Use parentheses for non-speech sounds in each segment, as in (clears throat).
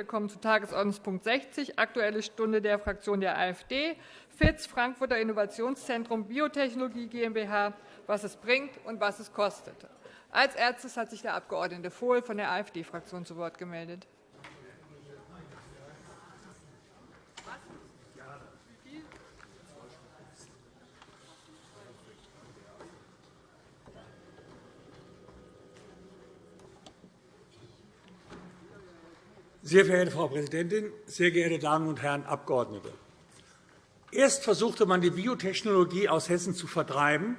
Wir kommen zu Tagesordnungspunkt 60, Aktuelle Stunde der Fraktion der AfD, FITZ, Frankfurter Innovationszentrum Biotechnologie GmbH, was es bringt und was es kostet. Als erstes hat sich der Abg. Vohl von der AfD-Fraktion zu Wort gemeldet. Sehr verehrte Frau Präsidentin, sehr geehrte Damen und Herren Abgeordnete! Erst versuchte man, die Biotechnologie aus Hessen zu vertreiben,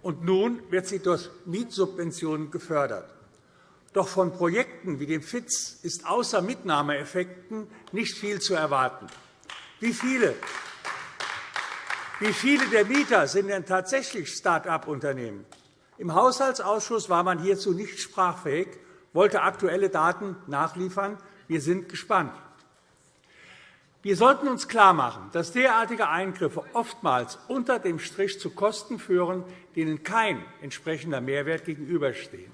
und nun wird sie durch Mietsubventionen gefördert. Doch von Projekten wie dem FITZ ist außer Mitnahmeeffekten nicht viel zu erwarten. Wie viele, wie viele der Mieter sind denn tatsächlich Start-up-Unternehmen? Im Haushaltsausschuss war man hierzu nicht sprachfähig, wollte aktuelle Daten nachliefern. Wir sind gespannt. Wir sollten uns klarmachen, dass derartige Eingriffe oftmals unter dem Strich zu Kosten führen, denen kein entsprechender Mehrwert gegenüberstehen.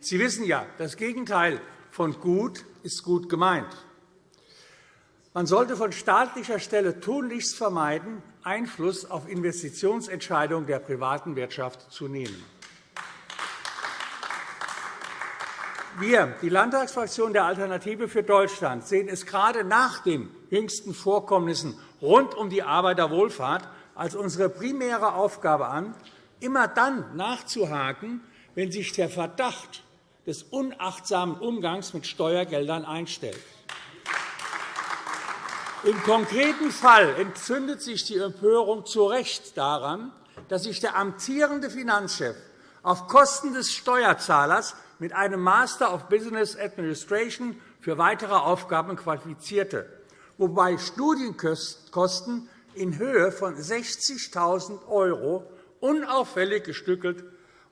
Sie wissen ja, das Gegenteil von gut ist gut gemeint. Man sollte von staatlicher Stelle tunlichst vermeiden, Einfluss auf Investitionsentscheidungen der privaten Wirtschaft zu nehmen. Wir, die Landtagsfraktion der Alternative für Deutschland, sehen es gerade nach den jüngsten Vorkommnissen rund um die Arbeiterwohlfahrt als unsere primäre Aufgabe an, immer dann nachzuhaken, wenn sich der Verdacht des unachtsamen Umgangs mit Steuergeldern einstellt. Im konkreten Fall entzündet sich die Empörung zu Recht daran, dass sich der amtierende Finanzchef auf Kosten des Steuerzahlers mit einem Master of Business Administration für weitere Aufgaben qualifizierte, wobei Studienkosten in Höhe von 60.000 € unauffällig gestückelt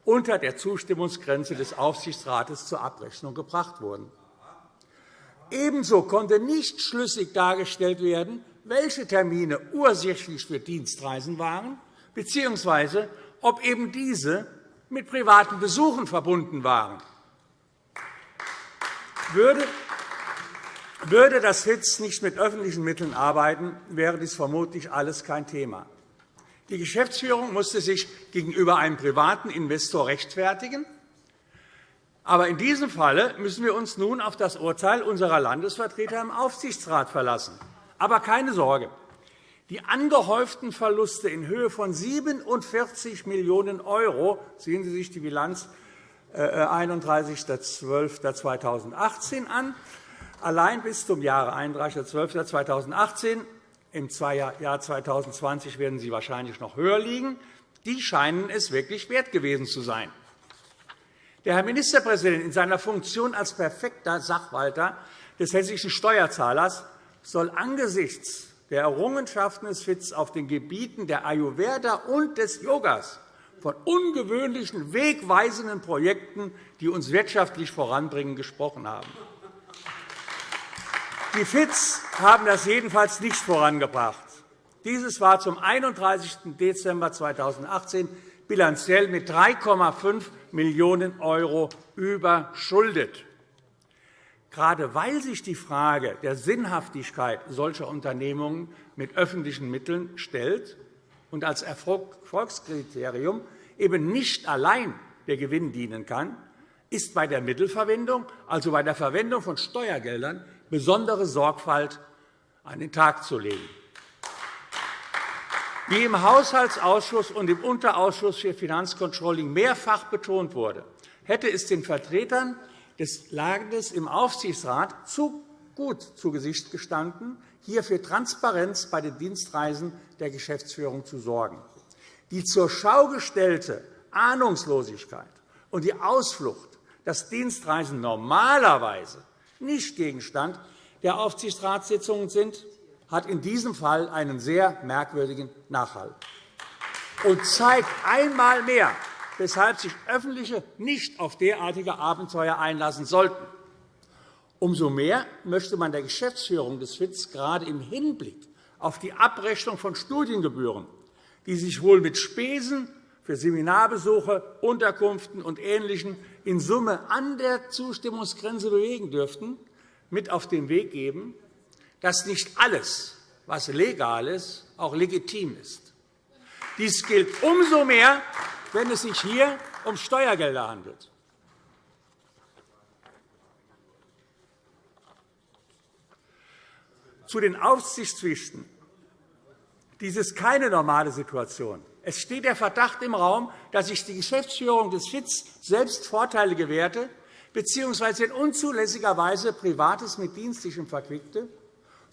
unter der Zustimmungsgrenze des Aufsichtsrates zur Abrechnung gebracht wurden. Ebenso konnte nicht schlüssig dargestellt werden, welche Termine ursächlich für Dienstreisen waren, bzw. ob eben diese mit privaten Besuchen verbunden waren. Würde das FITZ nicht mit öffentlichen Mitteln arbeiten, wäre dies vermutlich alles kein Thema. Die Geschäftsführung musste sich gegenüber einem privaten Investor rechtfertigen. Aber in diesem Falle müssen wir uns nun auf das Urteil unserer Landesvertreter im Aufsichtsrat verlassen. Aber keine Sorge. Die angehäuften Verluste in Höhe von 47 Millionen €, sehen Sie sich die Bilanz 31.12.2018 äh, an. Allein bis zum Jahre 31.12.2018 im Jahr 2020 werden sie wahrscheinlich noch höher liegen. Die scheinen es wirklich wert gewesen zu sein. Der Herr Ministerpräsident in seiner Funktion als perfekter Sachwalter des hessischen Steuerzahlers soll angesichts der Errungenschaften des FITZ auf den Gebieten der Ayurveda und des Yogas von ungewöhnlichen, wegweisenden Projekten, die uns wirtschaftlich voranbringen, gesprochen haben. Die FITZ haben das jedenfalls nicht vorangebracht. Dieses war zum 31. Dezember 2018 bilanziell mit 3,5 Millionen € überschuldet. Gerade weil sich die Frage der Sinnhaftigkeit solcher Unternehmungen mit öffentlichen Mitteln stellt und als Erfolgskriterium eben nicht allein der Gewinn dienen kann, ist bei der Mittelverwendung, also bei der Verwendung von Steuergeldern, besondere Sorgfalt an den Tag zu legen. Wie im Haushaltsausschuss und im Unterausschuss für Finanzcontrolling mehrfach betont wurde, hätte es den Vertretern des Landes im Aufsichtsrat zu gut zu Gesicht gestanden, hier für Transparenz bei den Dienstreisen der Geschäftsführung zu sorgen. Die zur Schau gestellte Ahnungslosigkeit und die Ausflucht, dass Dienstreisen normalerweise nicht Gegenstand der Aufsichtsratssitzungen sind, hat in diesem Fall einen sehr merkwürdigen Nachhall und zeigt einmal mehr, weshalb sich Öffentliche nicht auf derartige Abenteuer einlassen sollten. Umso mehr möchte man der Geschäftsführung des FITZ gerade im Hinblick auf die Abrechnung von Studiengebühren, die sich wohl mit Spesen für Seminarbesuche, Unterkünften und Ähnlichem in Summe an der Zustimmungsgrenze bewegen dürften, mit auf den Weg geben, dass nicht alles, was legal ist, auch legitim ist. Dies gilt umso mehr, wenn es sich hier um Steuergelder handelt. Zu den Aufsichtspflichten. Dies ist keine normale Situation. Es steht der Verdacht im Raum, dass sich die Geschäftsführung des FITS selbst Vorteile gewährte bzw. in unzulässiger Weise Privates mit Dienstlichem verquickte,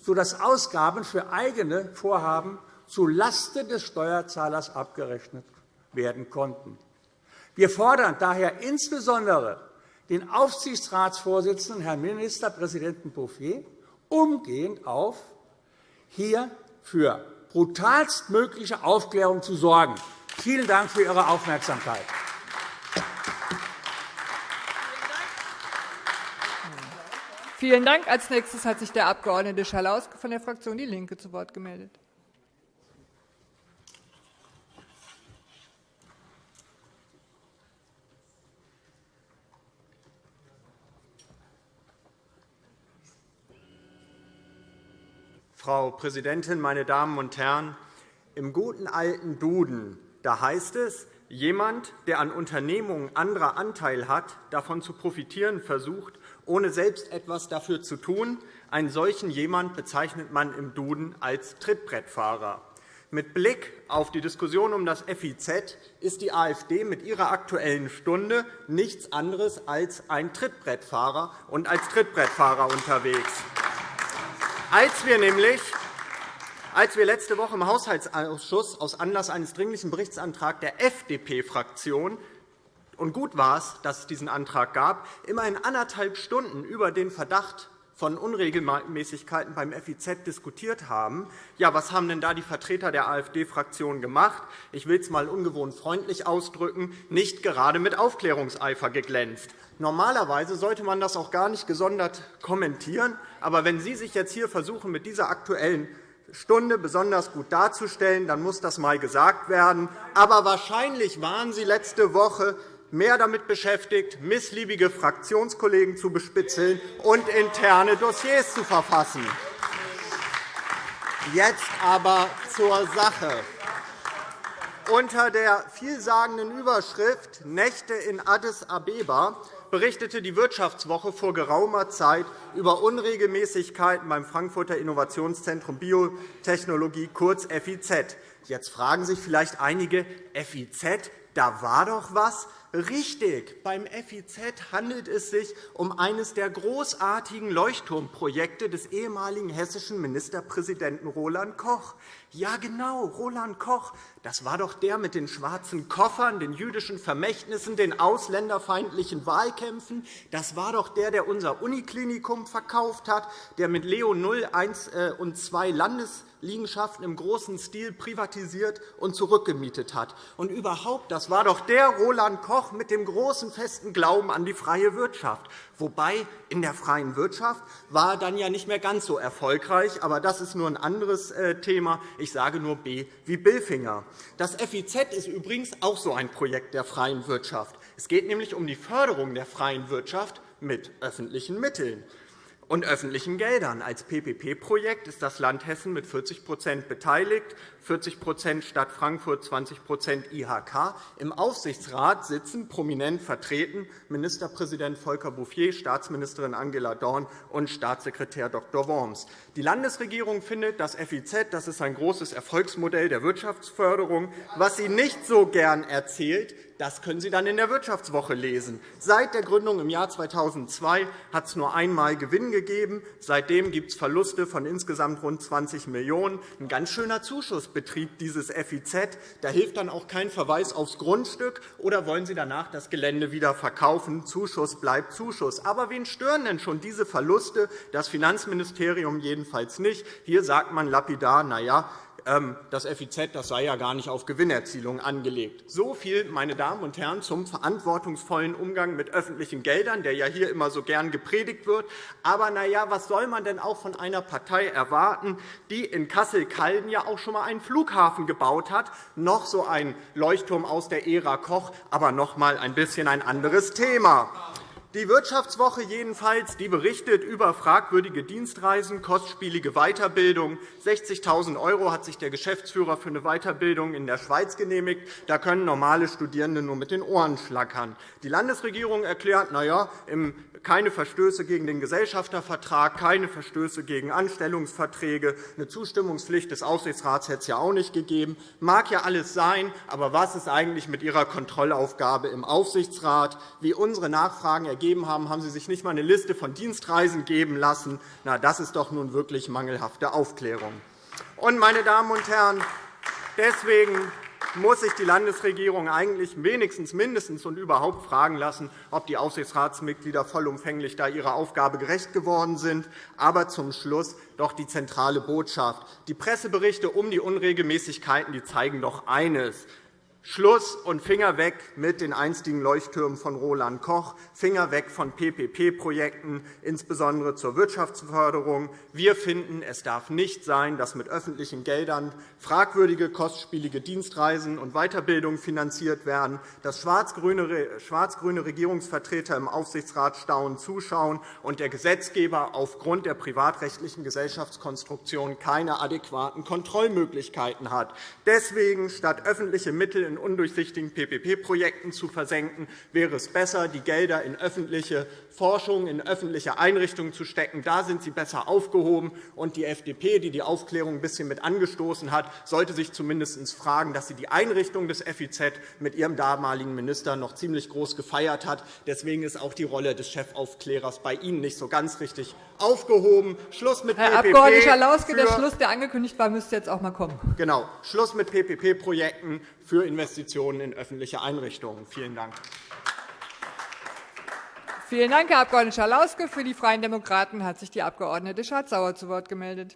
sodass Ausgaben für eigene Vorhaben zulasten des Steuerzahlers abgerechnet werden konnten. Wir fordern daher insbesondere den Aufsichtsratsvorsitzenden, Herrn Ministerpräsidenten Bouffier, umgehend auf, hier für brutalstmögliche Aufklärung zu sorgen. Vielen Dank für Ihre Aufmerksamkeit. Vielen Dank. Als nächstes hat sich der Abg. Schalauske von der Fraktion DIE LINKE zu Wort gemeldet. Frau Präsidentin, meine Damen und Herren! Im guten alten Duden da heißt es, jemand, der an Unternehmungen anderer Anteil hat, davon zu profitieren versucht, ohne selbst etwas dafür zu tun, einen solchen jemand bezeichnet man im Duden als Trittbrettfahrer. Mit Blick auf die Diskussion um das FIZ ist die AfD mit ihrer Aktuellen Stunde nichts anderes als ein Trittbrettfahrer und als Trittbrettfahrer unterwegs. Als wir nämlich als wir letzte Woche im Haushaltsausschuss aus Anlass eines Dringlichen Berichtsantrags der FDP-Fraktion und gut war es, dass es diesen Antrag gab, immerhin anderthalb Stunden über den Verdacht von Unregelmäßigkeiten beim FIZ diskutiert haben. Ja, was haben denn da die Vertreter der AfD-Fraktion gemacht? Ich will es einmal ungewohnt freundlich ausdrücken, nicht gerade mit Aufklärungseifer geglänzt. Normalerweise sollte man das auch gar nicht gesondert kommentieren. Aber wenn Sie sich jetzt hier versuchen, mit dieser Aktuellen Stunde besonders gut darzustellen, dann muss das einmal gesagt werden. Aber wahrscheinlich waren Sie letzte Woche mehr damit beschäftigt, missliebige Fraktionskollegen zu bespitzeln und interne Dossiers zu verfassen. Jetzt aber zur Sache. Unter der vielsagenden Überschrift Nächte in Addis Abeba berichtete die Wirtschaftswoche vor geraumer Zeit über Unregelmäßigkeiten beim Frankfurter Innovationszentrum Biotechnologie, kurz FIZ. Jetzt fragen sich vielleicht einige, FIZ, da war doch etwas. Richtig, beim FIZ handelt es sich um eines der großartigen Leuchtturmprojekte des ehemaligen hessischen Ministerpräsidenten Roland Koch. Ja, genau, Roland Koch. Das war doch der mit den schwarzen Koffern, den jüdischen Vermächtnissen, den ausländerfeindlichen Wahlkämpfen. Das war doch der, der unser Uniklinikum verkauft hat, der mit Leo 0, 1 äh, und 2 Landes Liegenschaften im großen Stil privatisiert und zurückgemietet hat. Und überhaupt, das war doch der Roland Koch mit dem großen festen Glauben an die freie Wirtschaft. Wobei in der freien Wirtschaft war er dann ja nicht mehr ganz so erfolgreich. Aber das ist nur ein anderes äh, Thema. Ich sage nur B wie Billfinger. Das FIZ ist übrigens auch so ein Projekt der freien Wirtschaft. Es geht nämlich um die Förderung der freien Wirtschaft mit öffentlichen Mitteln und öffentlichen Geldern. Als PPP-Projekt ist das Land Hessen mit 40% beteiligt, 40% Stadt Frankfurt, 20% IHK. Im Aufsichtsrat sitzen prominent vertreten Ministerpräsident Volker Bouffier, Staatsministerin Angela Dorn und Staatssekretär Dr. Worms. Die Landesregierung findet, das FIZ das ist ein großes Erfolgsmodell der Wirtschaftsförderung. Was sie nicht so gern erzählt, das können Sie dann in der Wirtschaftswoche lesen. Seit der Gründung im Jahr 2002 hat es nur einmal Gewinn gegeben. Seitdem gibt es Verluste von insgesamt rund 20 Millionen €. Ein ganz schöner Zuschussbetrieb dieses FIZ. Da hilft dann auch kein Verweis aufs Grundstück. Oder wollen Sie danach das Gelände wieder verkaufen? Zuschuss bleibt Zuschuss. Aber wen stören denn schon diese Verluste? Das Finanzministerium jedenfalls nicht. Hier sagt man lapidar, na ja, das FIZ das sei ja gar nicht auf Gewinnerzielung angelegt. So viel, meine Damen und Herren, zum verantwortungsvollen Umgang mit öffentlichen Geldern, der ja hier immer so gern gepredigt wird. Aber na ja, was soll man denn auch von einer Partei erwarten, die in Kassel-Calden ja auch schon einmal einen Flughafen gebaut hat, noch so ein Leuchtturm aus der Ära Koch, aber noch einmal ein bisschen ein anderes Thema. Die Wirtschaftswoche jedenfalls die berichtet über fragwürdige Dienstreisen, kostspielige Weiterbildung. 60.000 € hat sich der Geschäftsführer für eine Weiterbildung in der Schweiz genehmigt. Da können normale Studierende nur mit den Ohren schlackern. Die Landesregierung erklärt, na ja, keine Verstöße gegen den Gesellschaftervertrag, keine Verstöße gegen Anstellungsverträge. Eine Zustimmungspflicht des Aufsichtsrats hätte es ja auch nicht gegeben. Mag ja alles sein, aber was ist eigentlich mit Ihrer Kontrollaufgabe im Aufsichtsrat? Wie unsere Nachfragen ergeben haben, haben Sie sich nicht einmal eine Liste von Dienstreisen geben lassen. Na, das ist doch nun wirklich mangelhafte Aufklärung. Und, meine Damen und Herren, deswegen muss sich die Landesregierung eigentlich wenigstens mindestens und überhaupt fragen lassen, ob die Aufsichtsratsmitglieder vollumfänglich da ihrer Aufgabe gerecht geworden sind. Aber zum Schluss doch die zentrale Botschaft. Die Presseberichte um die Unregelmäßigkeiten die zeigen doch eines. Schluss und Finger weg mit den einstigen Leuchttürmen von Roland Koch, Finger weg von PPP-Projekten, insbesondere zur Wirtschaftsförderung. Wir finden, es darf nicht sein, dass mit öffentlichen Geldern fragwürdige, kostspielige Dienstreisen und Weiterbildung finanziert werden, dass schwarz-grüne Regierungsvertreter im Aufsichtsrat staunend zuschauen und der Gesetzgeber aufgrund der privatrechtlichen Gesellschaftskonstruktion keine adäquaten Kontrollmöglichkeiten hat. Deswegen statt öffentliche Mittel in undurchsichtigen PPP-Projekten zu versenken, wäre es besser, die Gelder in öffentliche Forschung, in öffentliche Einrichtungen zu stecken. Da sind sie besser aufgehoben. Und die FDP, die die Aufklärung ein bisschen mit angestoßen hat, sollte sich zumindest fragen, dass sie die Einrichtung des FIZ mit ihrem damaligen Minister noch ziemlich groß gefeiert hat. Deswegen ist auch die Rolle des Chefaufklärers bei Ihnen nicht so ganz richtig aufgehoben. Schluss mit Herr PPP Abg. Schalauske, der Schluss, der angekündigt war, müsste jetzt auch einmal kommen. Genau. Schluss mit PPP-Projekten für Investitionen in öffentliche Einrichtungen. Vielen Dank. Vielen Dank, Herr Abg. Schalauske. Für die Freien Demokraten hat sich die Abg. Schardt-Sauer zu Wort gemeldet.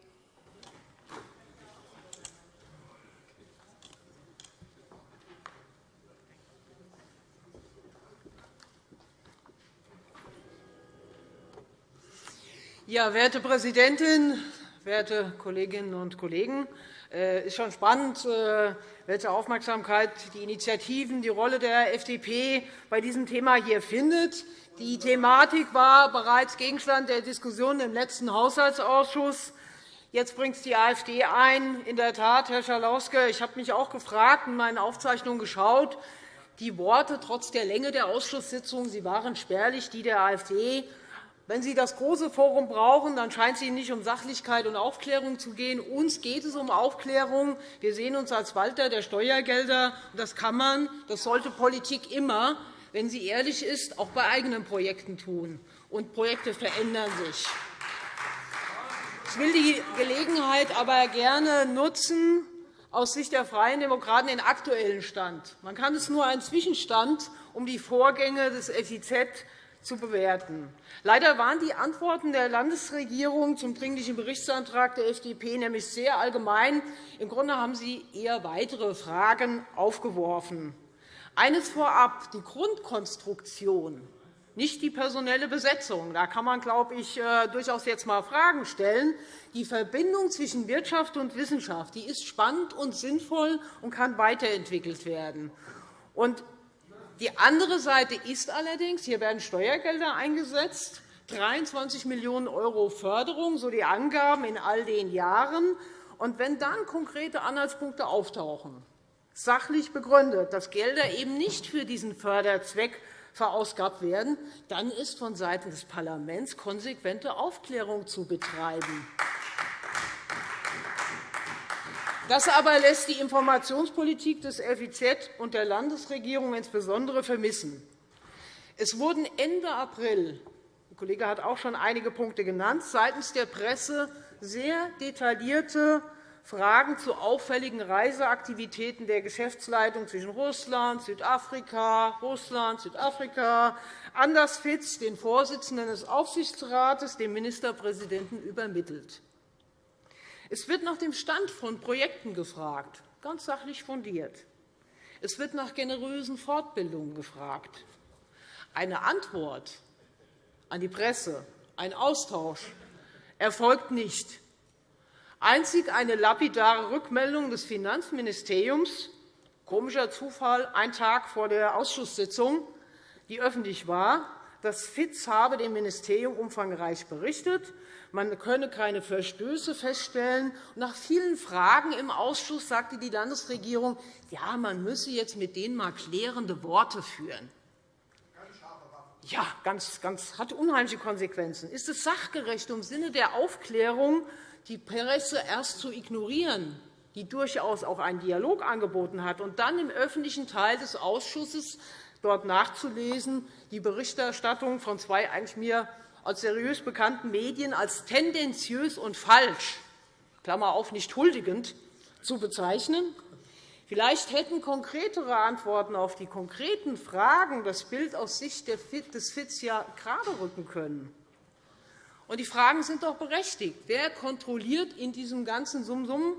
Ja, werte Präsidentin, werte Kolleginnen und Kollegen! Es äh, ist schon spannend, äh, welche Aufmerksamkeit die Initiativen, die Rolle der FDP bei diesem Thema hier findet. Die Thematik war bereits Gegenstand der Diskussion im letzten Haushaltsausschuss. Jetzt bringt es die AfD ein. In der Tat, Herr Schalauske, ich habe mich auch gefragt, in meinen Aufzeichnungen geschaut. Die Worte trotz der Länge der Ausschusssitzung sie waren spärlich, die der AfD. Wenn Sie das große Forum brauchen, dann scheint es Ihnen nicht um Sachlichkeit und Aufklärung zu gehen. Uns geht es um Aufklärung. Wir sehen uns als Walter der Steuergelder. Das kann man, das sollte Politik immer, wenn sie ehrlich ist, auch bei eigenen Projekten tun. Und Projekte verändern sich. Ich will die Gelegenheit aber gerne nutzen, aus Sicht der Freien Demokraten den aktuellen Stand. Man kann es nur einen Zwischenstand um die Vorgänge des FIZ zu bewerten. Leider waren die Antworten der Landesregierung zum Dringlichen Berichtsantrag der FDP nämlich sehr allgemein. Im Grunde haben sie eher weitere Fragen aufgeworfen. Eines vorab, die Grundkonstruktion, nicht die personelle Besetzung. Da kann man, glaube ich, äh, durchaus jetzt einmal Fragen stellen. Die Verbindung zwischen Wirtschaft und Wissenschaft die ist spannend und sinnvoll und kann weiterentwickelt werden. Und die andere Seite ist allerdings, hier werden Steuergelder eingesetzt, 23 Millionen € Förderung, so die Angaben in all den Jahren. Und wenn dann konkrete Anhaltspunkte auftauchen, sachlich begründet, dass Gelder eben nicht für diesen Förderzweck verausgabt werden, dann ist vonseiten des Parlaments konsequente Aufklärung zu betreiben. Das aber lässt die Informationspolitik des FIZ und der Landesregierung insbesondere vermissen. Es wurden Ende April der Kollege hat auch schon einige Punkte genannt, seitens der Presse sehr detaillierte Fragen zu auffälligen Reiseaktivitäten der Geschäftsleitung zwischen Russland, Südafrika, Russland, Südafrika, Anders Fitz, den Vorsitzenden des Aufsichtsrates, dem Ministerpräsidenten übermittelt. Es wird nach dem Stand von Projekten gefragt, ganz sachlich fundiert. Es wird nach generösen Fortbildungen gefragt. Eine Antwort an die Presse, ein Austausch erfolgt nicht. Einzig eine lapidare Rückmeldung des Finanzministeriums, komischer Zufall, ein Tag vor der Ausschusssitzung, die öffentlich war, das FIZ habe dem Ministerium umfangreich berichtet. Man könne keine Verstöße feststellen. Nach vielen Fragen im Ausschuss sagte die Landesregierung, ja, man müsse jetzt mit denen mal klärende Worte führen. Ja, ganz, ganz, hat unheimliche Konsequenzen. Ist es sachgerecht, im Sinne der Aufklärung die Presse erst zu ignorieren, die durchaus auch einen Dialog angeboten hat, und dann im öffentlichen Teil des Ausschusses dort nachzulesen, die Berichterstattung von zwei eigentlich mir als seriös bekannten Medien als tendenziös und falsch Klammer auf, nicht huldigend zu bezeichnen? Vielleicht hätten konkretere Antworten auf die konkreten Fragen das Bild aus Sicht des FITS ja gerade rücken können. Und die Fragen sind doch berechtigt. Wer kontrolliert in diesem ganzen Sumsum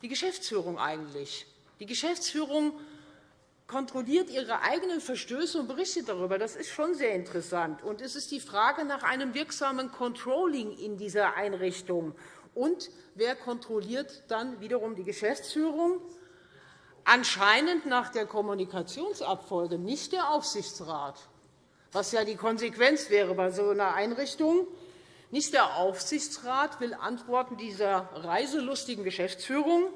die Geschäftsführung eigentlich? Die Geschäftsführung kontrolliert ihre eigenen Verstöße und berichtet darüber. Das ist schon sehr interessant. Und es ist die Frage nach einem wirksamen Controlling in dieser Einrichtung. Und wer kontrolliert dann wiederum die Geschäftsführung? Anscheinend nach der Kommunikationsabfolge nicht der Aufsichtsrat, was ja die Konsequenz wäre bei so einer Einrichtung. Nicht der Aufsichtsrat will Antworten dieser reiselustigen Geschäftsführung,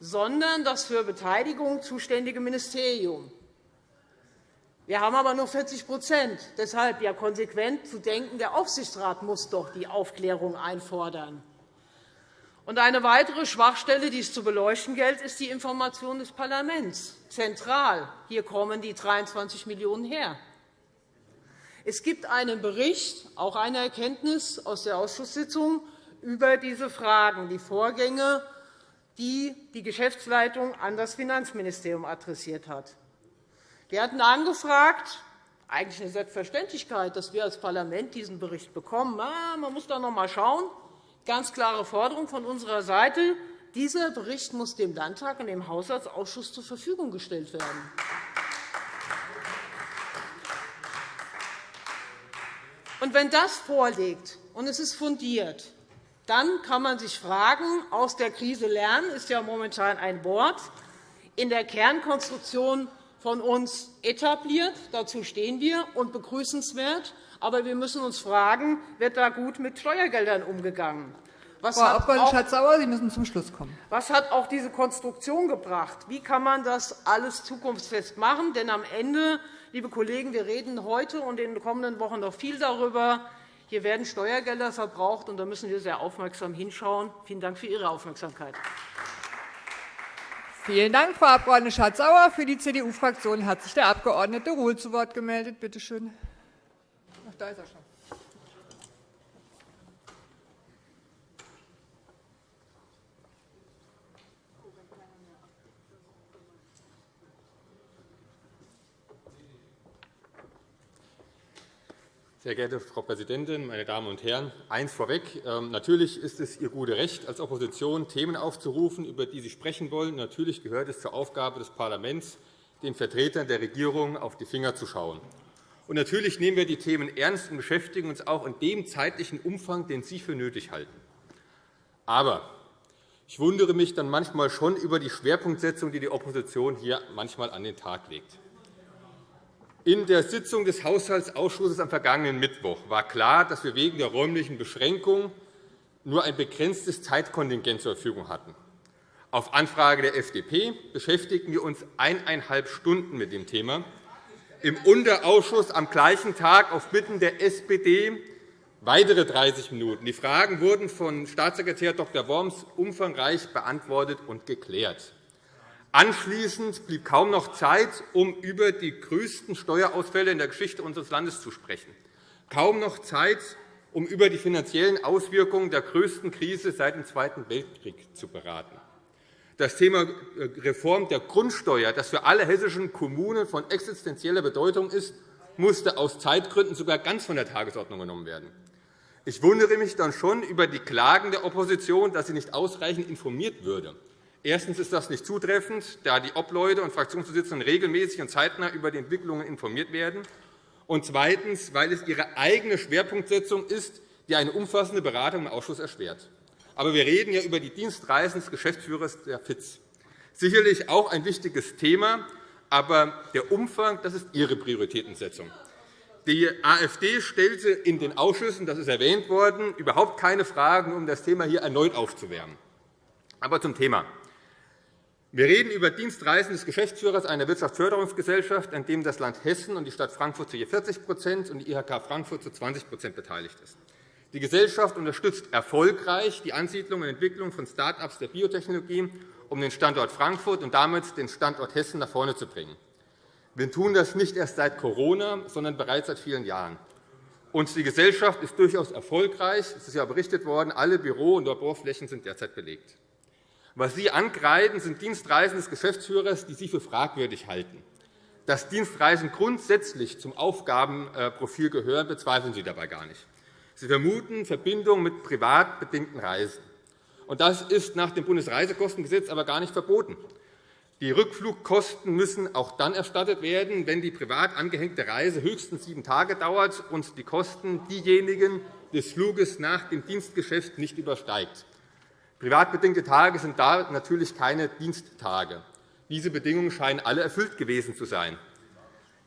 sondern das für Beteiligung zuständige Ministerium. Wir haben aber nur 40% Deshalb ja konsequent zu denken, der Aufsichtsrat muss doch die Aufklärung einfordern. Und eine weitere Schwachstelle, die es zu beleuchten gilt, ist die Information des Parlaments. Zentral. Hier kommen die 23 Millionen € her. Es gibt einen Bericht, auch eine Erkenntnis aus der Ausschusssitzung über diese Fragen, die Vorgänge die die Geschäftsleitung an das Finanzministerium adressiert hat. Wir hatten angefragt, eigentlich eine Selbstverständlichkeit, dass wir als Parlament diesen Bericht bekommen. Man muss da noch einmal schauen. Ganz klare Forderung von unserer Seite. Dieser Bericht muss dem Landtag und dem Haushaltsausschuss zur Verfügung gestellt werden. Und wenn das vorliegt und es ist fundiert, dann kann man sich fragen, aus der Krise lernen ist ja momentan ein Wort, in der Kernkonstruktion von uns etabliert. Dazu stehen wir und begrüßenswert. Aber wir müssen uns fragen, wird da gut mit Steuergeldern umgegangen? Was Frau Abg. Schatz-Sauer, Sie müssen zum Schluss kommen. Was hat auch diese Konstruktion gebracht? Wie kann man das alles zukunftsfest machen? Denn am Ende, liebe Kollegen, wir reden heute und in den kommenden Wochen noch viel darüber, hier werden Steuergelder verbraucht, und da müssen wir sehr aufmerksam hinschauen. Vielen Dank für Ihre Aufmerksamkeit. Vielen Dank, Frau Abg. Schardt-Sauer. Für die CDU-Fraktion hat sich der Abg. Ruhl zu Wort gemeldet. Bitte schön. Ach, da ist er schon. Sehr geehrte Frau Präsidentin, meine Damen und Herren! Eins vorweg. Ähm, natürlich ist es Ihr gutes Recht, als Opposition Themen aufzurufen, über die Sie sprechen wollen. Natürlich gehört es zur Aufgabe des Parlaments, den Vertretern der Regierung auf die Finger zu schauen. Und natürlich nehmen wir die Themen ernst und beschäftigen uns auch in dem zeitlichen Umfang, den Sie für nötig halten. Aber ich wundere mich dann manchmal schon über die Schwerpunktsetzung, die die Opposition hier manchmal an den Tag legt. In der Sitzung des Haushaltsausschusses am vergangenen Mittwoch war klar, dass wir wegen der räumlichen Beschränkung nur ein begrenztes Zeitkontingent zur Verfügung hatten. Auf Anfrage der FDP beschäftigten wir uns eineinhalb Stunden mit dem Thema. Im Unterausschuss am gleichen Tag auf Bitten der SPD weitere 30 Minuten. Die Fragen wurden von Staatssekretär Dr. Worms umfangreich beantwortet und geklärt. Anschließend blieb kaum noch Zeit, um über die größten Steuerausfälle in der Geschichte unseres Landes zu sprechen. Kaum noch Zeit, um über die finanziellen Auswirkungen der größten Krise seit dem Zweiten Weltkrieg zu beraten. Das Thema äh, Reform der Grundsteuer, das für alle hessischen Kommunen von existenzieller Bedeutung ist, musste aus Zeitgründen sogar ganz von der Tagesordnung genommen werden. Ich wundere mich dann schon über die Klagen der Opposition, dass sie nicht ausreichend informiert würde. Erstens ist das nicht zutreffend, da die Obleute und Fraktionsvorsitzenden regelmäßig und zeitnah über die Entwicklungen informiert werden. Und zweitens, weil es ihre eigene Schwerpunktsetzung ist, die eine umfassende Beratung im Ausschuss erschwert. Aber wir reden ja über die Dienstreisen des Geschäftsführers der FIZ. Sicherlich auch ein wichtiges Thema, aber der Umfang das ist Ihre Prioritätensetzung. Die AfD stellte in den Ausschüssen, das ist erwähnt worden, überhaupt keine Fragen, um das Thema hier erneut aufzuwärmen. Aber zum Thema. Wir reden über Dienstreisen des Geschäftsführers einer Wirtschaftsförderungsgesellschaft, an dem das Land Hessen und die Stadt Frankfurt zu je 40% und die IHK Frankfurt zu 20% beteiligt ist. Die Gesellschaft unterstützt erfolgreich die Ansiedlung und Entwicklung von Start-ups der Biotechnologie, um den Standort Frankfurt und damit den Standort Hessen nach vorne zu bringen. Wir tun das nicht erst seit Corona, sondern bereits seit vielen Jahren. Und die Gesellschaft ist durchaus erfolgreich. Es ist ja berichtet worden, alle Büro- und Laborflächen sind derzeit belegt. Was Sie angreifen, sind Dienstreisen des Geschäftsführers, die Sie für fragwürdig halten. Dass Dienstreisen grundsätzlich zum Aufgabenprofil gehören, bezweifeln Sie dabei gar nicht. Sie vermuten Verbindungen mit privat bedingten Reisen. Das ist nach dem Bundesreisekostengesetz aber gar nicht verboten. Die Rückflugkosten müssen auch dann erstattet werden, wenn die privat angehängte Reise höchstens sieben Tage dauert und die Kosten diejenigen des Fluges nach dem Dienstgeschäft nicht übersteigt. Privatbedingte Tage sind da natürlich keine Diensttage. Diese Bedingungen scheinen alle erfüllt gewesen zu sein.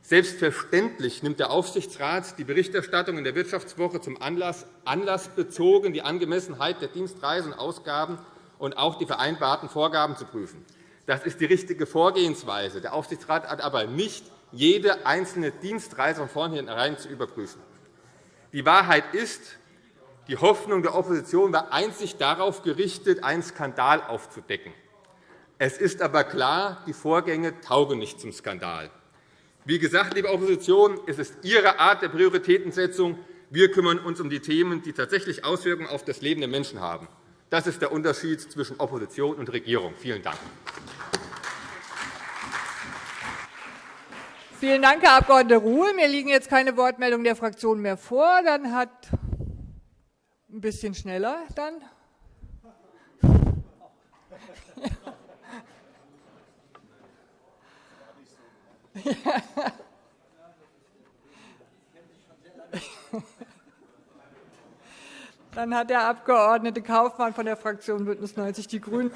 Selbstverständlich nimmt der Aufsichtsrat die Berichterstattung in der Wirtschaftswoche zum Anlass, anlassbezogen die Angemessenheit der Dienstreisen und Ausgaben und auch die vereinbarten Vorgaben zu prüfen. Das ist die richtige Vorgehensweise. Der Aufsichtsrat hat aber nicht jede einzelne Dienstreise von vornherein zu überprüfen. Die Wahrheit ist, die Hoffnung der Opposition war einzig darauf gerichtet, einen Skandal aufzudecken. Es ist aber klar, die Vorgänge taugen nicht zum Skandal. Wie gesagt, liebe Opposition, es ist Ihre Art der Prioritätensetzung. Wir kümmern uns um die Themen, die tatsächlich Auswirkungen auf das Leben der Menschen haben. Das ist der Unterschied zwischen Opposition und Regierung. Vielen Dank. Vielen Dank, Herr Abg. Ruhl. Mir liegen jetzt keine Wortmeldungen der Fraktionen mehr vor. Dann hat ein bisschen schneller dann. (laughs) Dann hat der Abg. Kaufmann von der Fraktion BÜNDNIS 90 die GRÜNEN.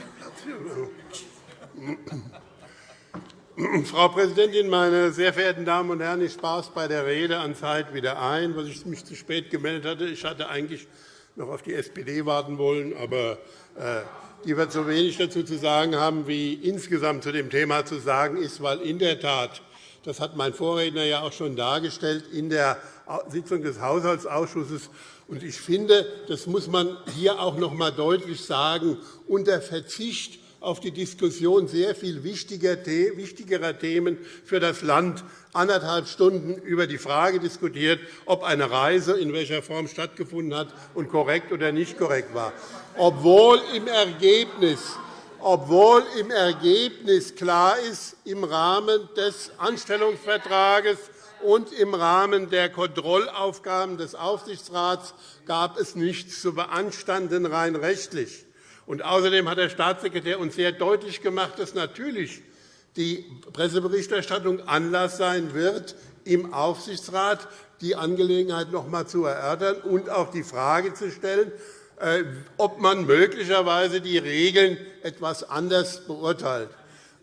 (clears throat) Frau Präsidentin, meine sehr verehrten Damen und Herren! Ich spare es bei der Rede an Zeit wieder ein, weil ich mich zu spät gemeldet hatte. Ich hatte eigentlich noch auf die SPD warten wollen, aber äh, die wird so wenig dazu zu sagen haben, wie insgesamt zu dem Thema zu sagen ist, weil in der Tat, das hat mein Vorredner ja auch schon dargestellt, in der Sitzung des Haushaltsausschusses und ich finde, das muss man hier auch noch einmal deutlich sagen, unter Verzicht auf die Diskussion sehr viel wichtigerer Themen für das Land anderthalb Stunden über die Frage diskutiert, ob eine Reise in welcher Form stattgefunden hat und korrekt oder nicht korrekt war, obwohl im Ergebnis obwohl im Ergebnis klar ist, im Rahmen des Anstellungsvertrages und im Rahmen der Kontrollaufgaben des Aufsichtsrats gab es nichts zu beanstanden, rein rechtlich. Und außerdem hat der Staatssekretär uns sehr deutlich gemacht, dass natürlich die Presseberichterstattung Anlass sein wird, im Aufsichtsrat die Angelegenheit noch einmal zu erörtern und auch die Frage zu stellen, äh, ob man möglicherweise die Regeln etwas anders beurteilt.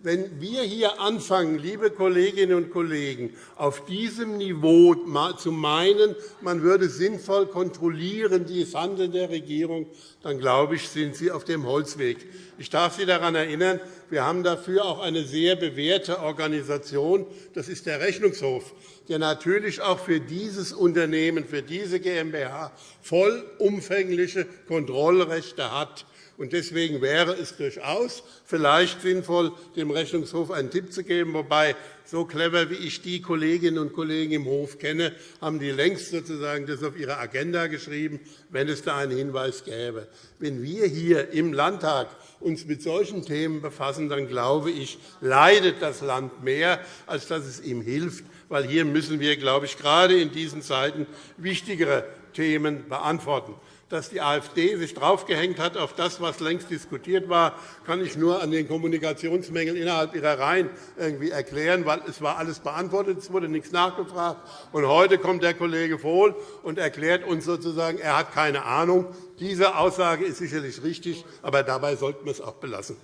Wenn wir hier anfangen, liebe Kolleginnen und Kollegen, auf diesem Niveau zu meinen, man würde sinnvoll kontrollieren das Handeln der Regierung, dann glaube ich, sind Sie auf dem Holzweg. Ich darf Sie daran erinnern, wir haben dafür auch eine sehr bewährte Organisation. Das ist der Rechnungshof, der natürlich auch für dieses Unternehmen, für diese GmbH vollumfängliche Kontrollrechte hat. Deswegen wäre es durchaus vielleicht sinnvoll, dem Rechnungshof einen Tipp zu geben. Wobei, so clever wie ich die Kolleginnen und Kollegen im Hof kenne, haben die längst sozusagen das auf ihre Agenda geschrieben, wenn es da einen Hinweis gäbe. Wenn wir hier im Landtag uns mit solchen Themen befassen, dann glaube ich, leidet das Land mehr, als dass es ihm hilft. Weil hier müssen wir, glaube ich, gerade in diesen Zeiten wichtigere Themen beantworten dass die AfD sich draufgehängt hat auf das, was längst diskutiert war, kann ich nur an den Kommunikationsmängeln innerhalb ihrer Reihen irgendwie erklären, weil es war alles beantwortet, es wurde nichts nachgefragt. Und heute kommt der Kollege Vohl und erklärt uns sozusagen, er hat keine Ahnung. Diese Aussage ist sicherlich richtig, aber dabei sollten wir es auch belassen.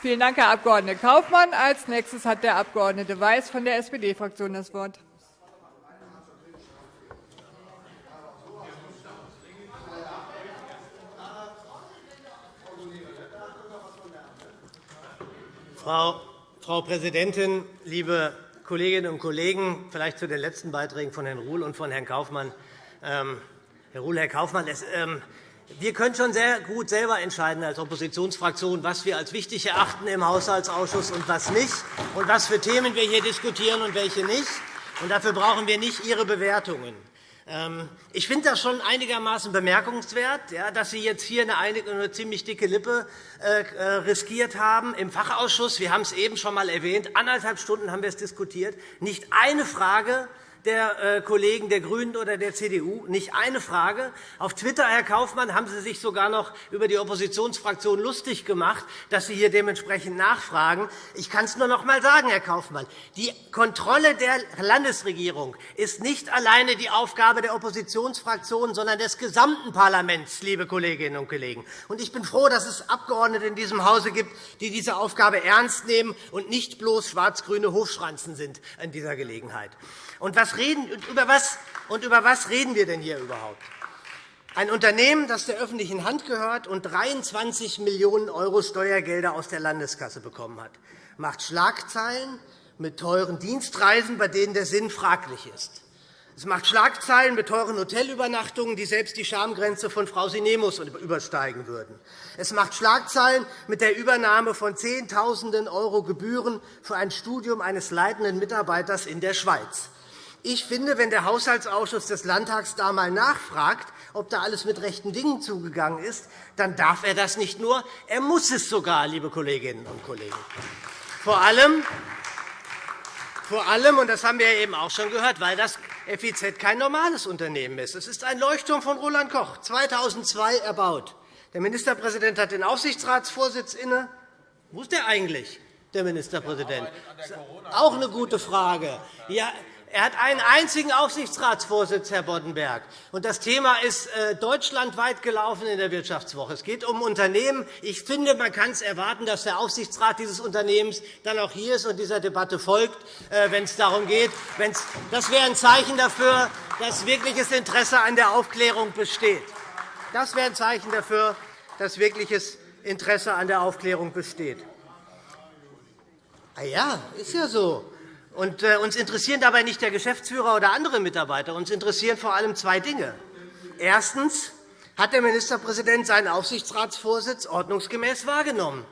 Vielen Dank, Herr Abg. Kaufmann. Als nächstes hat der Abg. Weiß von der SPD-Fraktion das Wort. Frau, Präsidentin, liebe Kolleginnen und Kollegen! Vielleicht zu den letzten Beiträgen von Herrn Ruhl und von Herrn Kaufmann. Ähm, Herr Ruhl, Herr Kaufmann, ähm, wir können schon sehr gut selber entscheiden als Oppositionsfraktion, was wir als wichtig erachten im Haushaltsausschuss und was nicht, und was für Themen wir hier diskutieren und welche nicht. Dafür brauchen wir nicht Ihre Bewertungen. Ähm, ich finde das schon einigermaßen bemerkenswert, dass Sie jetzt hier eine ziemlich dicke Lippe äh, äh, riskiert haben im Fachausschuss. Wir haben es eben schon einmal erwähnt. Anderthalb Stunden haben wir es diskutiert. Nicht eine Frage der äh, Kollegen der GRÜNEN oder der CDU. Nicht eine Frage. Auf Twitter, Herr Kaufmann, haben Sie sich sogar noch über die Oppositionsfraktion lustig gemacht, dass Sie hier dementsprechend nachfragen. Ich kann es nur noch einmal sagen, Herr Kaufmann. Die Kontrolle der Landesregierung ist nicht alleine die Aufgabe der Oppositionsfraktionen, sondern des gesamten Parlaments, liebe Kolleginnen und Kollegen. Ich bin froh, dass es Abgeordnete in diesem Hause gibt, die diese Aufgabe ernst nehmen und nicht bloß schwarz-grüne Hofschranzen sind in dieser Gelegenheit. Und was reden, über, was, und über was reden wir denn hier überhaupt? Ein Unternehmen, das der öffentlichen Hand gehört und 23 Millionen € Steuergelder aus der Landeskasse bekommen hat, macht Schlagzeilen mit teuren Dienstreisen, bei denen der Sinn fraglich ist. Es macht Schlagzeilen mit teuren Hotelübernachtungen, die selbst die Schamgrenze von Frau Sinemus übersteigen würden. Es macht Schlagzeilen mit der Übernahme von Zehntausenden € Gebühren für ein Studium eines leitenden Mitarbeiters in der Schweiz. Ich finde, wenn der Haushaltsausschuss des Landtags da einmal nachfragt, ob da alles mit rechten Dingen zugegangen ist, dann darf er das nicht nur, er muss es sogar, liebe Kolleginnen und Kollegen. Vor allem, vor allem, und das haben wir eben auch schon gehört, weil das FIZ kein normales Unternehmen ist. Es ist ein Leuchtturm von Roland Koch, 2002 erbaut. Der Ministerpräsident hat den Aufsichtsratsvorsitz inne. Wo ist der eigentlich, der Ministerpräsident? Auch eine gute Frage. Ja, er hat einen einzigen Aufsichtsratsvorsitz, Herr Boddenberg. Und das Thema ist äh, deutschlandweit gelaufen in der Wirtschaftswoche. Es geht um Unternehmen. Ich finde, man kann es erwarten, dass der Aufsichtsrat dieses Unternehmens dann auch hier ist und dieser Debatte folgt, äh, wenn es darum geht. Das wäre ein Zeichen dafür, dass wirkliches Interesse an der Aufklärung besteht. Das wäre ein Zeichen dafür, dass wirkliches Interesse an der Aufklärung besteht. Ah ja, ist ja so. Und, äh, uns interessieren dabei nicht der Geschäftsführer oder andere Mitarbeiter. Uns interessieren vor allem zwei Dinge. Erstens. Hat der Ministerpräsident seinen Aufsichtsratsvorsitz ordnungsgemäß wahrgenommen?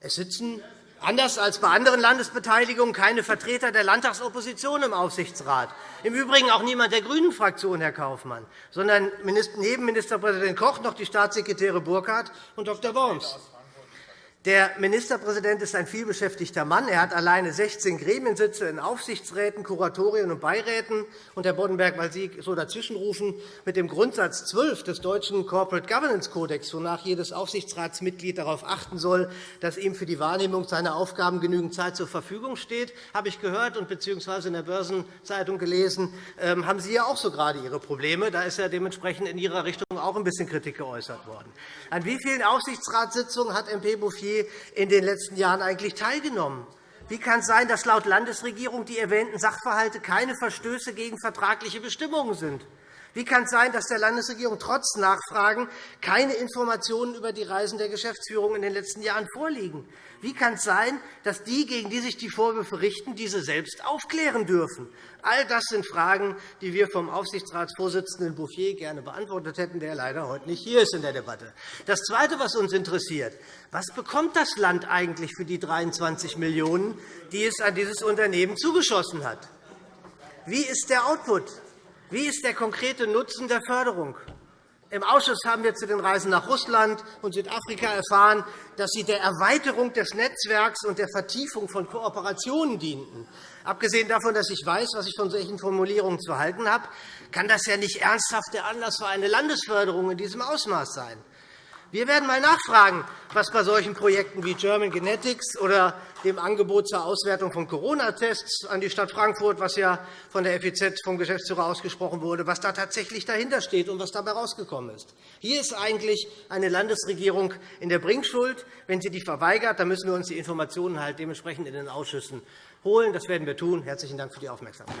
Es sitzen anders als bei anderen Landesbeteiligungen keine Vertreter der Landtagsopposition im Aufsichtsrat. Im Übrigen auch niemand der GRÜNEN-Fraktion, Herr Kaufmann, sondern neben Ministerpräsident Koch noch die Staatssekretäre Burkhardt und Dr. Worms. Der Ministerpräsident ist ein vielbeschäftigter Mann. Er hat alleine 16 Gremiensitze in Aufsichtsräten, Kuratorien und Beiräten. Und, Herr Boddenberg, weil Sie so dazwischenrufen, mit dem Grundsatz 12 des deutschen Corporate Governance Codex, wonach jedes Aufsichtsratsmitglied darauf achten soll, dass ihm für die Wahrnehmung seiner Aufgaben genügend Zeit zur Verfügung steht, habe ich gehört und bzw. in der Börsenzeitung gelesen, ähm, haben Sie ja auch so gerade Ihre Probleme. Da ist ja dementsprechend in Ihrer Richtung auch ein bisschen Kritik geäußert worden. An wie vielen Aufsichtsratssitzungen hat MP Bouffier in den letzten Jahren eigentlich teilgenommen? Wie kann es sein, dass laut Landesregierung die erwähnten Sachverhalte keine Verstöße gegen vertragliche Bestimmungen sind? Wie kann es sein, dass der Landesregierung trotz Nachfragen keine Informationen über die Reisen der Geschäftsführung in den letzten Jahren vorliegen? Wie kann es sein, dass die, gegen die sich die Vorwürfe richten, diese selbst aufklären dürfen? All das sind Fragen, die wir vom Aufsichtsratsvorsitzenden Bouffier gerne beantwortet hätten, der leider heute nicht hier ist in der Debatte. Das Zweite, was uns interessiert, was bekommt das Land eigentlich für die 23 Millionen €, die es an dieses Unternehmen zugeschossen hat? Wie ist der Output? Wie ist der konkrete Nutzen der Förderung? Im Ausschuss haben wir zu den Reisen nach Russland und Südafrika erfahren, dass sie der Erweiterung des Netzwerks und der Vertiefung von Kooperationen dienten. Abgesehen davon, dass ich weiß, was ich von solchen Formulierungen zu halten habe, kann das ja nicht ernsthaft der Anlass für eine Landesförderung in diesem Ausmaß sein. Wir werden einmal nachfragen, was bei solchen Projekten wie German Genetics oder dem Angebot zur Auswertung von Corona-Tests an die Stadt Frankfurt, was ja von der FEZ vom Geschäftsführer ausgesprochen wurde, was da tatsächlich dahinter steht und was dabei herausgekommen ist. Hier ist eigentlich eine Landesregierung in der Bringschuld. Wenn sie die verweigert, dann müssen wir uns die Informationen halt dementsprechend in den Ausschüssen holen. Das werden wir tun. Herzlichen Dank für die Aufmerksamkeit.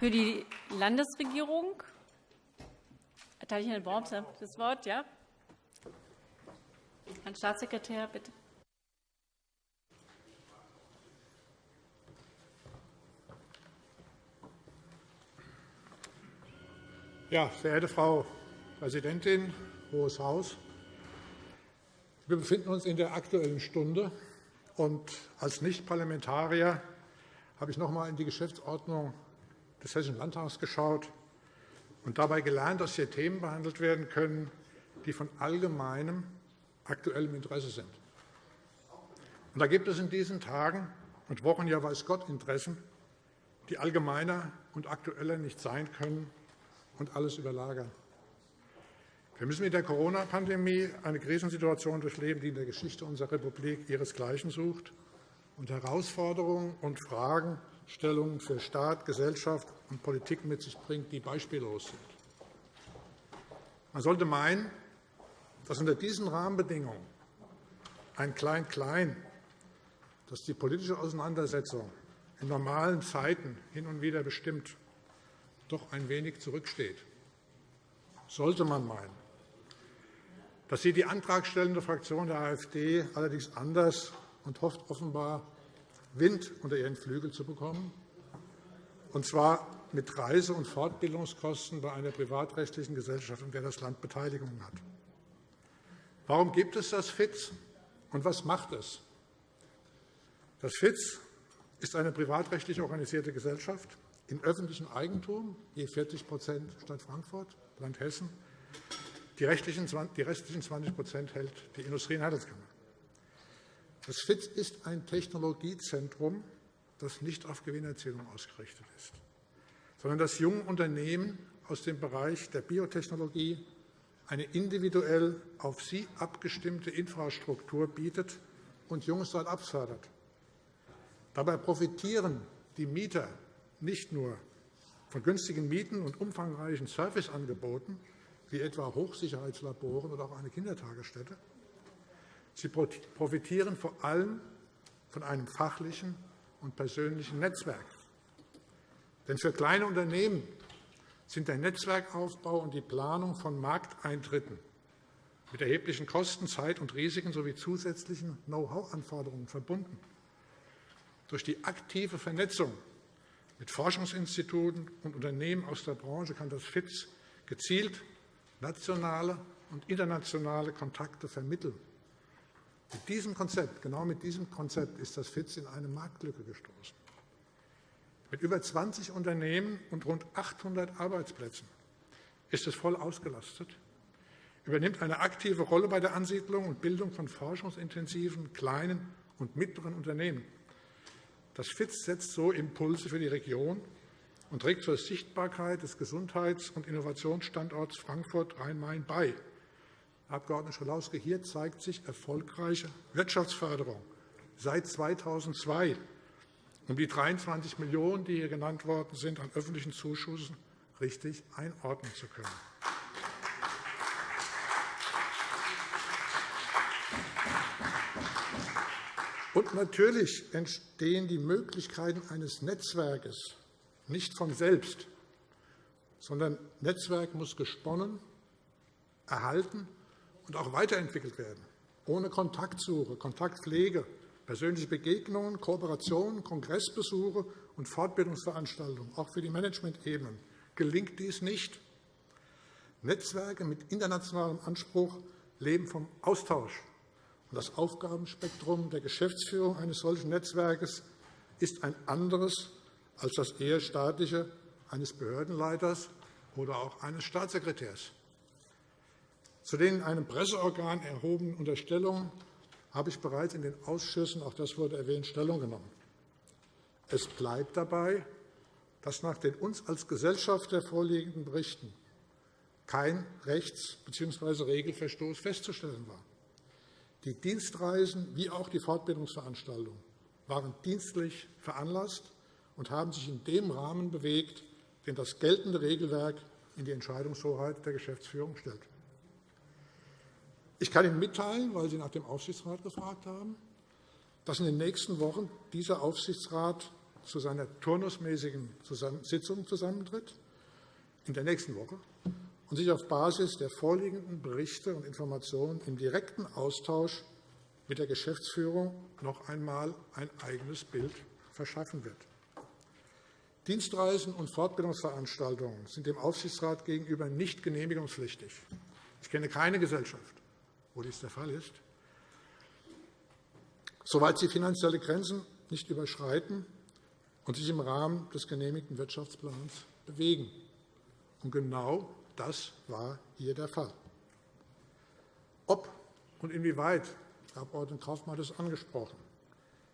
Für die Landesregierung erteile ich Herrn Worms das Wort. Ja? Herrn Staatssekretär, bitte. Ja, verehrte Frau Präsidentin, Hohes Haus! Wir befinden uns in der Aktuellen Stunde. Und als Nichtparlamentarier habe ich noch einmal in die Geschäftsordnung des Hessischen Landtags geschaut und dabei gelernt, dass hier Themen behandelt werden können, die von allgemeinem aktuellem Interesse sind. Und da gibt es in diesen Tagen und Wochen ja weiß Gott Interessen, die allgemeiner und aktueller nicht sein können und alles überlagern. Wir müssen mit der Corona-Pandemie eine Krisensituation durchleben, die in der Geschichte unserer Republik ihresgleichen sucht und Herausforderungen und Fragen Stellungen für Staat, Gesellschaft und Politik mit sich bringt, die beispiellos sind. Man sollte meinen, dass unter diesen Rahmenbedingungen ein Klein-Klein, das die politische Auseinandersetzung in normalen Zeiten hin und wieder bestimmt, doch ein wenig zurücksteht. Sollte man meinen. Das sieht die antragstellende Fraktion der AfD allerdings anders und hofft offenbar, Wind unter ihren Flügel zu bekommen, und zwar mit Reise- und Fortbildungskosten bei einer privatrechtlichen Gesellschaft, in der das Land Beteiligungen hat. Warum gibt es das FITZ, und was macht es? Das FITZ ist eine privatrechtlich organisierte Gesellschaft in öffentlichem Eigentum, je 40% Stadt Frankfurt, Land Hessen. Die restlichen 20% hält die Industrie- und Handelskammer. Das FITZ ist ein Technologiezentrum, das nicht auf Gewinnerzielung ausgerichtet ist, sondern das jungen Unternehmen aus dem Bereich der Biotechnologie eine individuell auf sie abgestimmte Infrastruktur bietet und junge Start-ups fördert. Dabei profitieren die Mieter nicht nur von günstigen Mieten und umfangreichen Serviceangeboten, wie etwa Hochsicherheitslaboren oder auch eine Kindertagesstätte, Sie profitieren vor allem von einem fachlichen und persönlichen Netzwerk. Denn für kleine Unternehmen sind der Netzwerkaufbau und die Planung von Markteintritten mit erheblichen Kosten, Zeit und Risiken sowie zusätzlichen Know-how-Anforderungen verbunden. Durch die aktive Vernetzung mit Forschungsinstituten und Unternehmen aus der Branche kann das FITZ gezielt nationale und internationale Kontakte vermitteln mit diesem Konzept, genau mit diesem Konzept ist das FITZ in eine Marktlücke gestoßen. Mit über 20 Unternehmen und rund 800 Arbeitsplätzen ist es voll ausgelastet, übernimmt eine aktive Rolle bei der Ansiedlung und Bildung von forschungsintensiven kleinen und mittleren Unternehmen. Das FITZ setzt so Impulse für die Region und trägt zur Sichtbarkeit des Gesundheits- und Innovationsstandorts Frankfurt-Rhein-Main bei. Abg. Schalauske, hier zeigt sich erfolgreiche Wirtschaftsförderung seit 2002, um die 23 Millionen €, die hier genannt worden sind, an öffentlichen Zuschüssen richtig einordnen zu können. Und natürlich entstehen die Möglichkeiten eines Netzwerkes nicht von selbst, sondern Netzwerk muss gesponnen, erhalten und auch weiterentwickelt werden. Ohne Kontaktsuche, Kontaktpflege, persönliche Begegnungen, Kooperationen, Kongressbesuche und Fortbildungsveranstaltungen, auch für die Managementebenen, gelingt dies nicht. Netzwerke mit internationalem Anspruch leben vom Austausch. Das Aufgabenspektrum der Geschäftsführung eines solchen Netzwerkes ist ein anderes als das eher staatliche eines Behördenleiters oder auch eines Staatssekretärs. Zu den in einem Presseorgan erhobenen Unterstellungen habe ich bereits in den Ausschüssen, auch das wurde erwähnt, Stellung genommen. Es bleibt dabei, dass nach den uns als Gesellschaft vorliegenden Berichten kein Rechts- bzw. Regelverstoß festzustellen war. Die Dienstreisen wie auch die Fortbildungsveranstaltungen waren dienstlich veranlasst und haben sich in dem Rahmen bewegt, den das geltende Regelwerk in die Entscheidungshoheit der Geschäftsführung stellt. Ich kann Ihnen mitteilen, weil Sie nach dem Aufsichtsrat gefragt haben, dass in den nächsten Wochen dieser Aufsichtsrat zu seiner turnusmäßigen Sitzung zusammentritt, in der nächsten Woche, und sich auf Basis der vorliegenden Berichte und Informationen im direkten Austausch mit der Geschäftsführung noch einmal ein eigenes Bild verschaffen wird. Dienstreisen und Fortbildungsveranstaltungen sind dem Aufsichtsrat gegenüber nicht genehmigungspflichtig. Ich kenne keine Gesellschaft, wo dies der Fall ist. Soweit sie finanzielle Grenzen nicht überschreiten und sich im Rahmen des genehmigten Wirtschaftsplans bewegen. Und genau das war hier der Fall. Ob und inwieweit, Herr Abg. Kaufmann hat es angesprochen,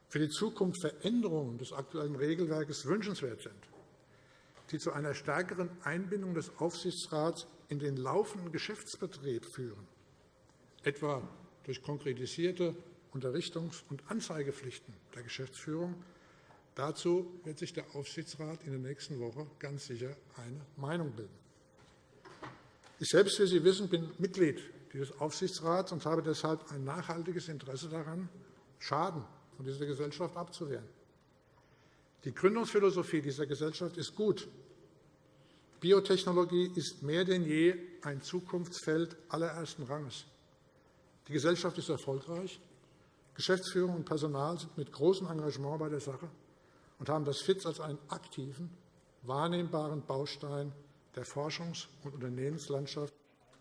für die Zukunft Veränderungen des aktuellen Regelwerkes wünschenswert sind, die zu einer stärkeren Einbindung des Aufsichtsrats in den laufenden Geschäftsbetrieb führen, etwa durch konkretisierte Unterrichtungs- und Anzeigepflichten der Geschäftsführung. Dazu wird sich der Aufsichtsrat in der nächsten Woche ganz sicher eine Meinung bilden. Ich selbst, wie Sie wissen, bin Mitglied dieses Aufsichtsrats und habe deshalb ein nachhaltiges Interesse daran, Schaden von dieser Gesellschaft abzuwehren. Die Gründungsphilosophie dieser Gesellschaft ist gut. Biotechnologie ist mehr denn je ein Zukunftsfeld allerersten Ranges. Die Gesellschaft ist erfolgreich. Geschäftsführung und Personal sind mit großem Engagement bei der Sache und haben das FITZ als einen aktiven, wahrnehmbaren Baustein der Forschungs- und Unternehmenslandschaft.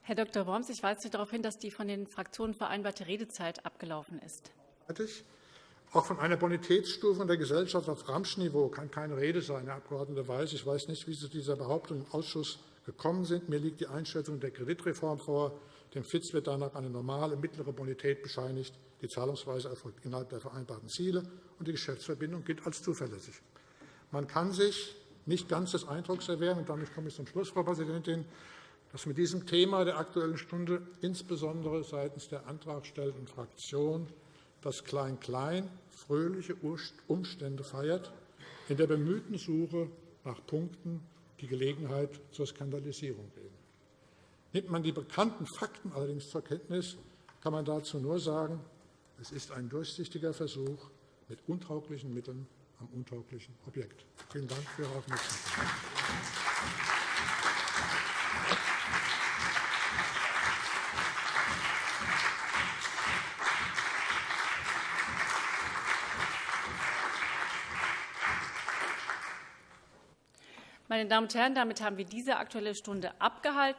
Herr Dr. Worms, ich weise Sie darauf hin, dass die von den Fraktionen vereinbarte Redezeit abgelaufen ist. Auch von einer Bonitätsstufe der Gesellschaft auf Ramschniveau kann keine Rede sein, Herr Abg. Weiß. Ich weiß nicht, wie Sie zu dieser Behauptung im Ausschuss gekommen sind. Mir liegt die Einschätzung der Kreditreform vor. Dem FITZ wird danach eine normale mittlere Bonität bescheinigt. Die Zahlungsweise erfolgt innerhalb der vereinbarten Ziele, und die Geschäftsverbindung gilt als zuverlässig. Man kann sich nicht ganz des Eindrucks erwehren, und damit komme ich zum Schluss, Frau Präsidentin, dass mit diesem Thema der Aktuellen Stunde insbesondere seitens der antragstellenden Fraktion das Klein-Klein fröhliche Umstände feiert, in der bemühten Suche nach Punkten, die Gelegenheit zur Skandalisierung geben. Nimmt man die bekannten Fakten allerdings zur Kenntnis, kann man dazu nur sagen, es ist ein durchsichtiger Versuch, mit untauglichen Mitteln am untauglichen Objekt. Vielen Dank für Ihre Aufmerksamkeit. Meine Damen und Herren, damit haben wir diese Aktuelle Stunde abgehalten.